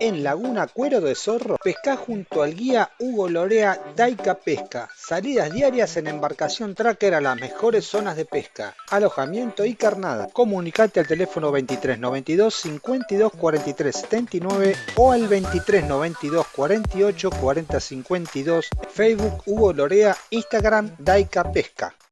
En Laguna Cuero de Zorro, pesca junto al guía Hugo Lorea Daika Pesca. Salidas diarias en embarcación tracker a las mejores zonas de pesca, alojamiento y carnada. Comunicate al teléfono 23 92 52 43 79 o al 23 92 48 40 52. Facebook Hugo Lorea, Instagram Daika Pesca.